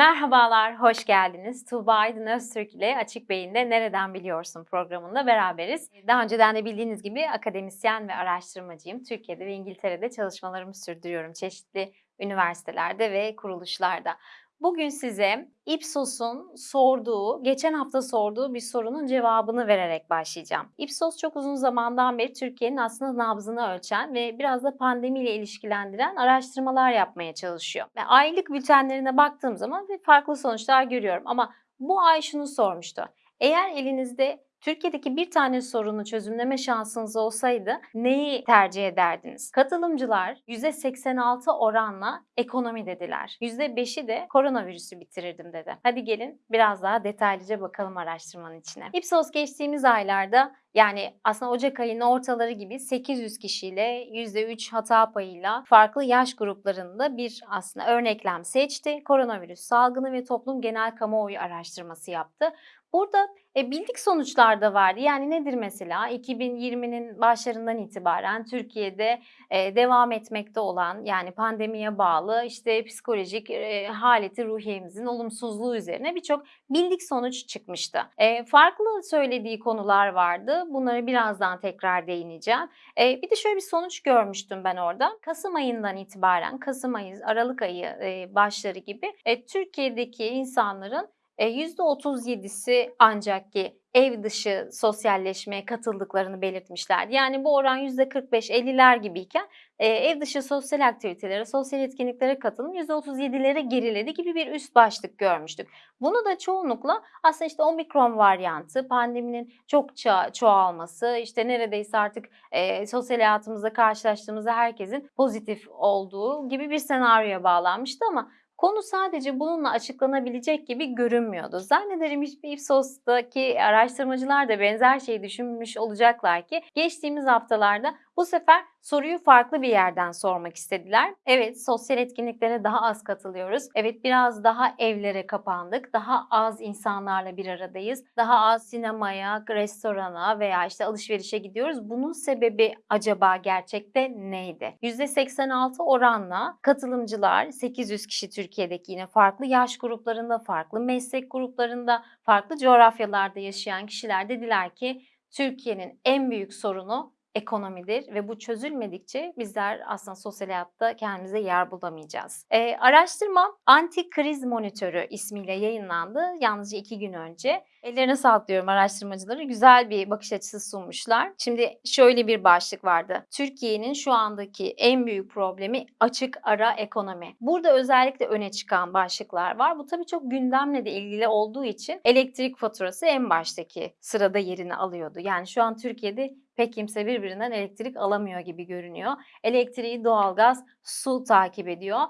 Merhabalar, hoş geldiniz. Tuğba Aydın Öztürk ile Açık Beyin'de Nereden Biliyorsun programında beraberiz. Daha önceden de bildiğiniz gibi akademisyen ve araştırmacıyım. Türkiye'de ve İngiltere'de çalışmalarımı sürdürüyorum çeşitli üniversitelerde ve kuruluşlarda. Bugün size Ipsos'un sorduğu, geçen hafta sorduğu bir sorunun cevabını vererek başlayacağım. Ipsos çok uzun zamandan beri Türkiye'nin aslında nabzını ölçen ve biraz da pandemiyle ilişkilendiren araştırmalar yapmaya çalışıyor. Ve aylık bültenlerine baktığım zaman farklı sonuçlar görüyorum ama bu ay şunu sormuştu. Eğer elinizde Türkiye'deki bir tane sorunu çözümleme şansınız olsaydı neyi tercih ederdiniz? Katılımcılar %86 oranla ekonomi dediler. %5'i de koronavirüsü bitirirdim dedi. Hadi gelin biraz daha detaylıca bakalım araştırmanın içine. Ipsos geçtiğimiz aylarda yani aslında Ocak ayının ortaları gibi 800 kişiyle %3 hata payıyla farklı yaş gruplarında bir aslında örneklem seçti. Koronavirüs salgını ve toplum genel kamuoyu araştırması yaptı. Burada e, bildik sonuçlar da vardı. Yani nedir mesela? 2020'nin başlarından itibaren Türkiye'de e, devam etmekte olan yani pandemiye bağlı işte psikolojik e, haleti ruhiyemizin olumsuzluğu üzerine birçok bildik sonuç çıkmıştı. E, farklı söylediği konular vardı. Bunları birazdan tekrar değineceğim. E, bir de şöyle bir sonuç görmüştüm ben orada. Kasım ayından itibaren, Kasım ayı, Aralık ayı e, başları gibi e, Türkiye'deki insanların %37'si e, ancak ki ev dışı sosyalleşmeye katıldıklarını belirtmişlerdi. Yani bu oran %45-50'ler gibiyken e, ev dışı sosyal aktivitelere, sosyal etkinliklere katılım %37'lere geriledi gibi bir üst başlık görmüştük. Bunu da çoğunlukla aslında işte omikron varyantı, pandeminin çokça çoğalması, işte neredeyse artık e, sosyal hayatımızda karşılaştığımızda herkesin pozitif olduğu gibi bir senaryoya bağlanmıştı ama Konu sadece bununla açıklanabilecek gibi görünmüyordu. Zannederim Ipsos'taki araştırmacılar da benzer şeyi düşünmüş olacaklar ki geçtiğimiz haftalarda bu sefer soruyu farklı bir yerden sormak istediler. Evet sosyal etkinliklere daha az katılıyoruz. Evet biraz daha evlere kapandık. Daha az insanlarla bir aradayız. Daha az sinemaya, restorana veya işte alışverişe gidiyoruz. Bunun sebebi acaba gerçekte neydi? %86 oranla katılımcılar 800 kişi Türkiye'deki yine farklı yaş gruplarında, farklı meslek gruplarında, farklı coğrafyalarda yaşayan kişiler dediler ki Türkiye'nin en büyük sorunu ekonomidir ve bu çözülmedikçe bizler aslında sosyal hayatta kendimize yer bulamayacağız. E, araştırma Anti Kriz Monitörü ismiyle yayınlandı yalnızca iki gün önce. Ellerine sağlık diyorum araştırmacıları. Güzel bir bakış açısı sunmuşlar. Şimdi şöyle bir başlık vardı. Türkiye'nin şu andaki en büyük problemi açık ara ekonomi. Burada özellikle öne çıkan başlıklar var. Bu tabii çok gündemle de ilgili olduğu için elektrik faturası en baştaki sırada yerini alıyordu. Yani şu an Türkiye'de pek kimse birbirinden elektrik alamıyor gibi görünüyor. Elektriği, doğalgaz, su takip ediyor.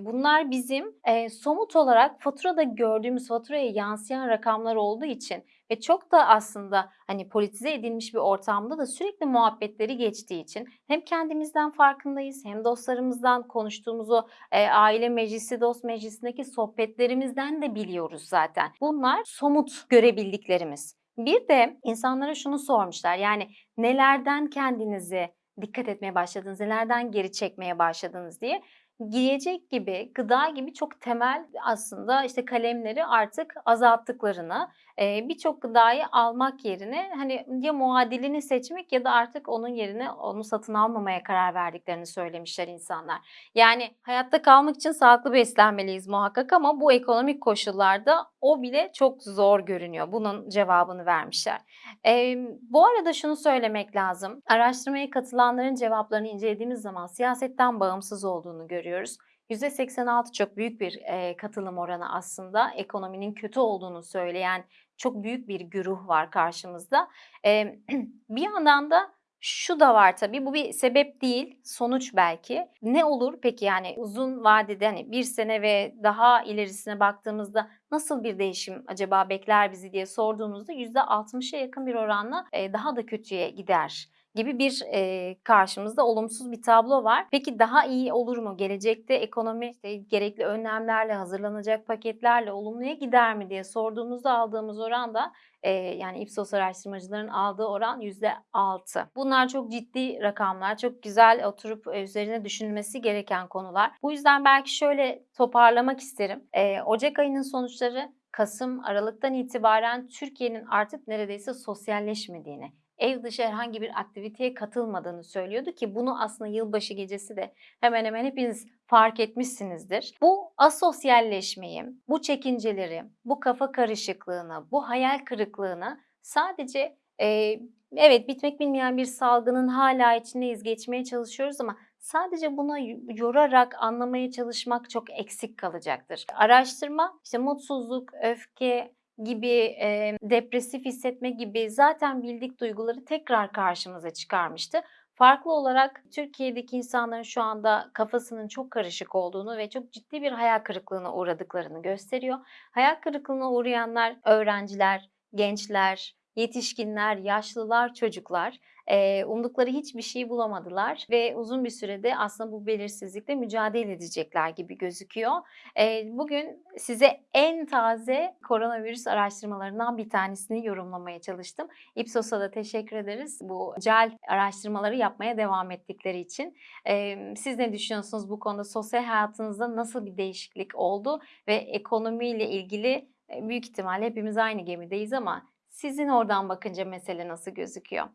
Bunlar bizim somut olarak faturada gördüğümüz faturaya yansıyan rakamlar olduğu için ve çok da aslında hani politize edilmiş bir ortamda da sürekli muhabbetleri geçtiği için hem kendimizden farkındayız hem dostlarımızdan konuştuğumuz o aile meclisi, dost meclisindeki sohbetlerimizden de biliyoruz zaten. Bunlar somut görebildiklerimiz. Bir de insanlara şunu sormuşlar yani nelerden kendinizi dikkat etmeye başladınız, nelerden geri çekmeye başladınız? diye. Giyecek gibi, gıda gibi çok temel aslında işte kalemleri artık azalttıklarını, birçok gıdayı almak yerine hani ya muadilini seçmek ya da artık onun yerine onu satın almamaya karar verdiklerini söylemişler insanlar. Yani hayatta kalmak için sağlıklı beslenmeliyiz muhakkak ama bu ekonomik koşullarda o bile çok zor görünüyor. Bunun cevabını vermişler. Eee, bu arada şunu söylemek lazım. Araştırmaya katılanların cevaplarını incelediğimiz zaman siyasetten bağımsız olduğunu görüyoruz. %86 çok büyük bir e, katılım oranı aslında. Ekonominin kötü olduğunu söyleyen çok büyük bir güruh var karşımızda. E, bir yandan da şu da var tabii bu bir sebep değil sonuç belki. Ne olur peki yani uzun vadede hani bir sene ve daha ilerisine baktığımızda nasıl bir değişim acaba bekler bizi diye sorduğunuzda %60'a yakın bir oranla daha da kötüye gider gibi bir e, karşımızda olumsuz bir tablo var. Peki daha iyi olur mu? Gelecekte ekonomi işte gerekli önlemlerle, hazırlanacak paketlerle olumluya gider mi diye sorduğumuzda aldığımız oran da e, yani Ipsos araştırmacıların aldığı oran %6. Bunlar çok ciddi rakamlar, çok güzel oturup üzerine düşünülmesi gereken konular. Bu yüzden belki şöyle toparlamak isterim. E, Ocak ayının sonuçları Kasım, Aralık'tan itibaren Türkiye'nin artık neredeyse sosyalleşmediğini, ev dışı herhangi bir aktiviteye katılmadığını söylüyordu ki bunu aslında yılbaşı gecesi de hemen hemen hepiniz fark etmişsinizdir. Bu asosyalleşmeyi, bu çekinceleri, bu kafa karışıklığını, bu hayal kırıklığını sadece e, evet bitmek bilmeyen bir salgının hala içindeyiz, geçmeye çalışıyoruz ama sadece buna yorarak anlamaya çalışmak çok eksik kalacaktır. Araştırma işte mutsuzluk, öfke, gibi, e, depresif hissetme gibi zaten bildik duyguları tekrar karşımıza çıkarmıştı. Farklı olarak Türkiye'deki insanların şu anda kafasının çok karışık olduğunu ve çok ciddi bir hayal kırıklığına uğradıklarını gösteriyor. Hayal kırıklığına uğrayanlar öğrenciler, gençler, yetişkinler, yaşlılar, çocuklar e, umdukları hiçbir şey bulamadılar ve uzun bir sürede aslında bu belirsizlikle mücadele edecekler gibi gözüküyor. E, bugün size en taze koronavirüs araştırmalarından bir tanesini yorumlamaya çalıştım. Ipsos'a da teşekkür ederiz bu cel araştırmaları yapmaya devam ettikleri için. E, siz ne düşünüyorsunuz bu konuda? Sosyal hayatınızda nasıl bir değişiklik oldu ve ekonomiyle ilgili büyük ihtimalle hepimiz aynı gemideyiz ama sizin oradan bakınca mesele nasıl gözüküyor?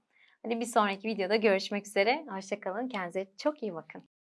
Hadi bir sonraki videoda görüşmek üzere. Hoşçakalın. Kendinize çok iyi bakın.